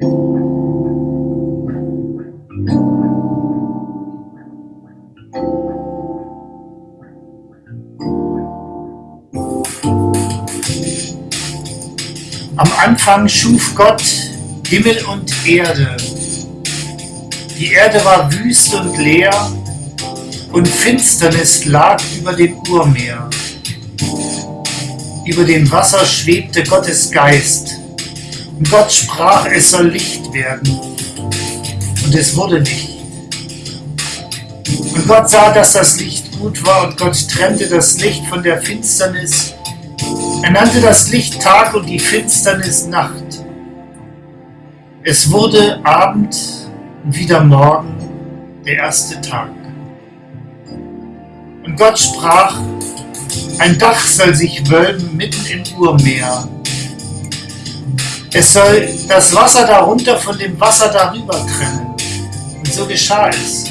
Am Anfang schuf Gott Himmel und Erde. Die Erde war wüst und leer, und Finsternis lag über dem Urmeer. Über dem Wasser schwebte Gottes Geist. Und Gott sprach, es soll Licht werden. Und es wurde Licht. Und Gott sah, dass das Licht gut war, und Gott trennte das Licht von der Finsternis. Er nannte das Licht Tag und die Finsternis Nacht. Es wurde Abend und wieder Morgen, der erste Tag. Und Gott sprach, ein Dach soll sich wölben mitten im Urmeer. Es soll das Wasser darunter von dem Wasser darüber trennen. Und so geschah es.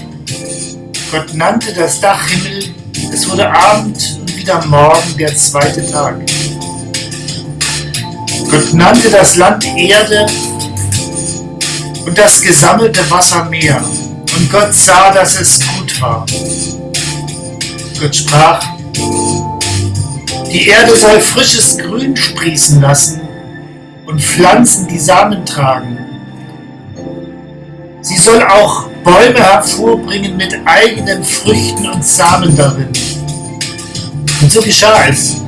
Gott nannte das Dach Himmel, es wurde Abend und wieder Morgen der zweite Tag. Gott nannte das Land Erde und das gesammelte Wasser Meer. Und Gott sah, dass es gut war. Gott sprach, die Erde soll frisches Grün sprießen lassen und Pflanzen, die Samen tragen. Sie soll auch Bäume hervorbringen mit eigenen Früchten und Samen darin. Und so geschah es.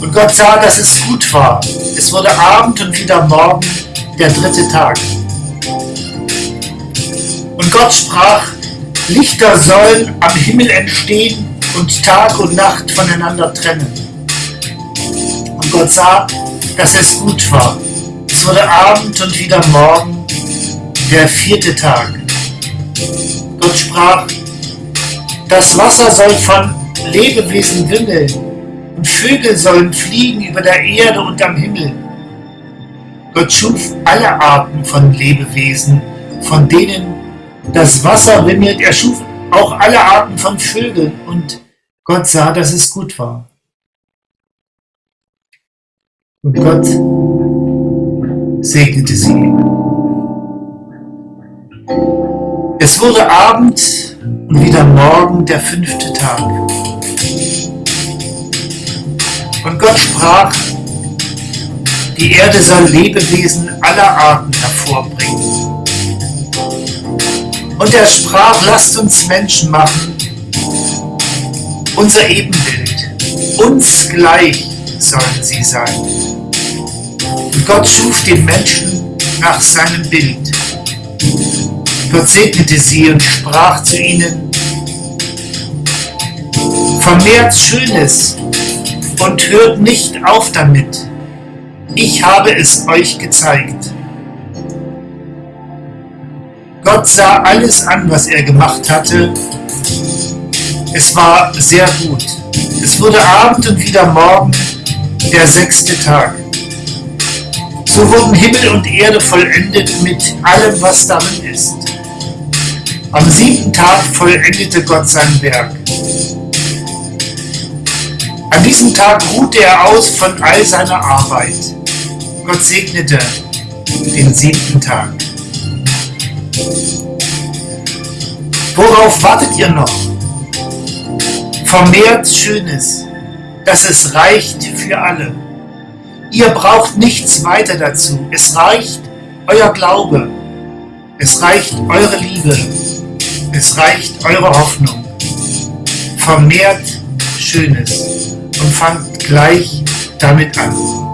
Und Gott sah, dass es gut war. Es wurde Abend und wieder Morgen, der dritte Tag. Und Gott sprach, Lichter sollen am Himmel entstehen und Tag und Nacht voneinander trennen. Und Gott sah, dass es gut war. Wurde Abend und wieder Morgen, der vierte Tag. Gott sprach, das Wasser soll von Lebewesen wimmeln und Vögel sollen fliegen über der Erde und am Himmel. Gott schuf alle Arten von Lebewesen, von denen das Wasser wimmelt. Er schuf auch alle Arten von Vögeln und Gott sah, dass es gut war. Und Gott segnete sie. Es wurde Abend und wieder Morgen der fünfte Tag. Und Gott sprach, die Erde soll Lebewesen aller Arten hervorbringen. Und er sprach, lasst uns Menschen machen, unser Ebenbild, uns gleich sollen sie sein. Gott schuf den Menschen nach seinem Bild. Gott segnete sie und sprach zu ihnen, vermehrt Schönes und hört nicht auf damit. Ich habe es euch gezeigt. Gott sah alles an, was er gemacht hatte es war sehr gut. Es wurde Abend und wieder Morgen, der sechste Tag. So wurden Himmel und Erde vollendet mit allem, was darin ist. Am siebten Tag vollendete Gott sein Werk. An diesem Tag ruhte er aus von all seiner Arbeit. Gott segnete den siebten Tag. Worauf wartet ihr noch? vermehrt Schönes, dass es reicht für alle. Ihr braucht nichts weiter dazu. Es reicht euer Glaube. Es reicht eure Liebe. Es reicht eure Hoffnung. Vermehrt Schönes und fangt gleich damit an.